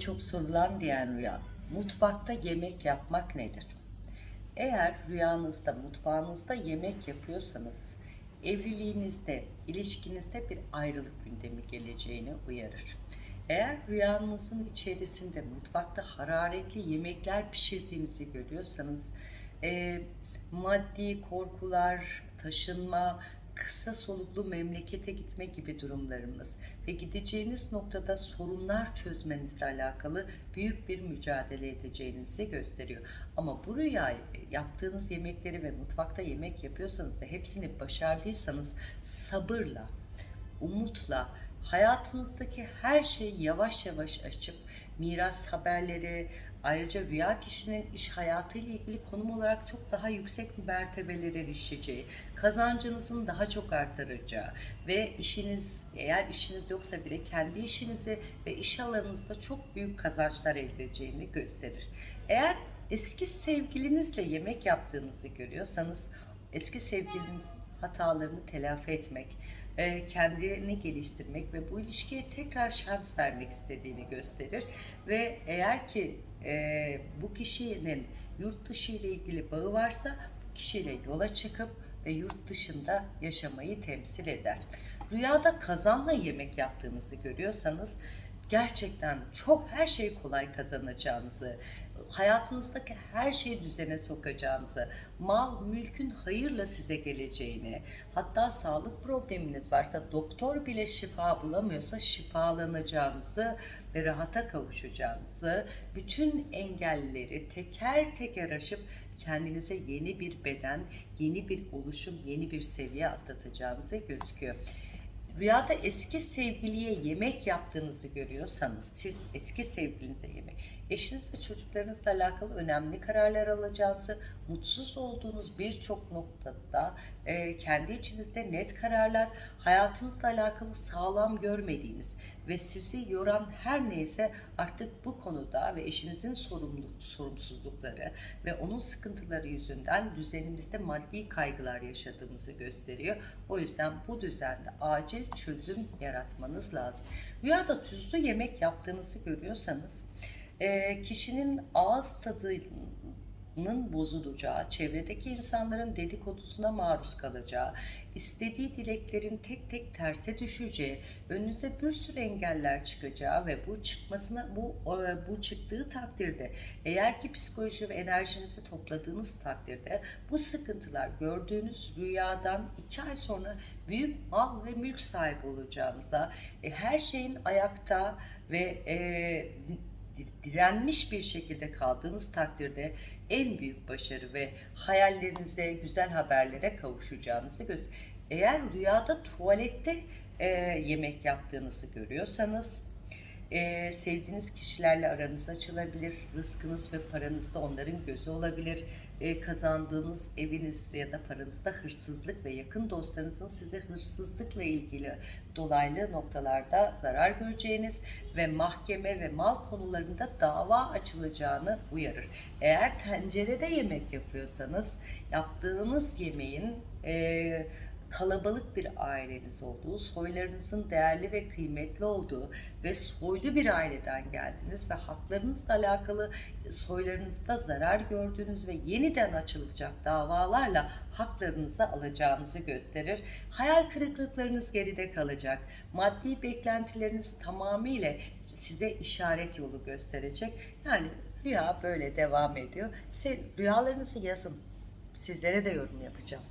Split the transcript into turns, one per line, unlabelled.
çok sorulan diyen rüya. Mutfakta yemek yapmak nedir? Eğer rüyanızda, mutfağınızda yemek yapıyorsanız evliliğinizde, ilişkinizde bir ayrılık gündemi geleceğini uyarır. Eğer rüyanızın içerisinde mutfakta hararetli yemekler pişirdiğinizi görüyorsanız e, maddi korkular, taşınma, kısa soluklu memlekete gitme gibi durumlarımız ve gideceğiniz noktada sorunlar çözmenizle alakalı büyük bir mücadele edeceğinizi gösteriyor. Ama bu rüyayı yaptığınız yemekleri ve mutfakta yemek yapıyorsanız ve hepsini başardıysanız sabırla, umutla, hayatınızdaki her şeyi yavaş yavaş açıp miras haberleri, ayrıca rüya kişinin iş hayatıyla ilgili konum olarak çok daha yüksek mertebelere erişeceği, kazancınızın daha çok artıracağı ve işiniz eğer işiniz yoksa bile kendi işinizi ve iş alanınızda çok büyük kazançlar elde edeceğini gösterir. Eğer eski sevgilinizle yemek yaptığınızı görüyorsanız eski sevgilinizin hatalarını telafi etmek, e, kendini geliştirmek ve bu ilişkiye tekrar şans vermek istediğini gösterir. Ve eğer ki e, bu kişinin yurt dışı ile ilgili bağı varsa bu kişiyle yola çıkıp ve yurt dışında yaşamayı temsil eder. Rüyada kazanla yemek yaptığınızı görüyorsanız gerçekten çok her şeyi kolay kazanacağınızı, hayatınızdaki her şeyi düzene sokacağınızı, mal mülkün hayırla size geleceğini, hatta sağlık probleminiz varsa doktor bile şifa bulamıyorsa şifalanacağınızı ve rahata kavuşacağınızı, bütün engelleri teker teker aşıp kendinize yeni bir beden, yeni bir oluşum, yeni bir seviye atlatacağınızı gözüküyor. Rüyada eski sevgiliye yemek yaptığınızı görüyorsanız, siz eski sevgilinize yemek, eşiniz ve çocuklarınızla alakalı önemli kararlar alacağınızı, mutsuz olduğunuz birçok noktada e, kendi içinizde net kararlar, hayatınızla alakalı sağlam görmediğiniz ve sizi yoran her neyse artık bu konuda ve eşinizin sorumlu, sorumsuzlukları ve onun sıkıntıları yüzünden düzenimizde maddi kaygılar yaşadığımızı gösteriyor. O yüzden bu düzende acil çözüm yaratmanız lazım. Rüyada tuzlu yemek yaptığınızı görüyorsanız kişinin ağız tadının bozulacağı, çevredeki insanların dedikodusuna maruz kalacağı, istediği dileklerin tek tek terse düşeceği, önünüze bir sürü engeller çıkacağı ve bu çıkmasına bu bu çıktığı takdirde eğer ki psikoloji ve enerjinizi topladığınız takdirde bu sıkıntılar gördüğünüz rüyadan iki ay sonra büyük mal ve mülk sahibi olacağınıza, e, her şeyin ayakta ve e, direnmiş bir şekilde kaldığınız takdirde en büyük başarı ve hayallerinize, güzel haberlere kavuşacağınızı göz. Eğer rüyada tuvalette e, yemek yaptığınızı görüyorsanız e, sevdiğiniz kişilerle aranız açılabilir, rızkınız ve paranız da onların gözü olabilir, e, kazandığınız eviniz ya da paranızda hırsızlık ve yakın dostlarınızın size hırsızlıkla ilgili dolaylı noktalarda zarar göreceğiniz ve mahkeme ve mal konularında dava açılacağını uyarır. Eğer tencerede yemek yapıyorsanız yaptığınız yemeğin e, kalabalık bir aileniz olduğu, soylarınızın değerli ve kıymetli olduğu ve soylu bir aileden geldiniz ve haklarınızla alakalı soylarınızda zarar gördüğünüz ve yeniden açılacak davalarla haklarınızı alacağınızı gösterir. Hayal kırıklıklarınız geride kalacak. Maddi beklentileriniz tamamıyla size işaret yolu gösterecek. Yani rüya böyle devam ediyor. Rüyalarınızı yazın. Sizlere de yorum yapacağım.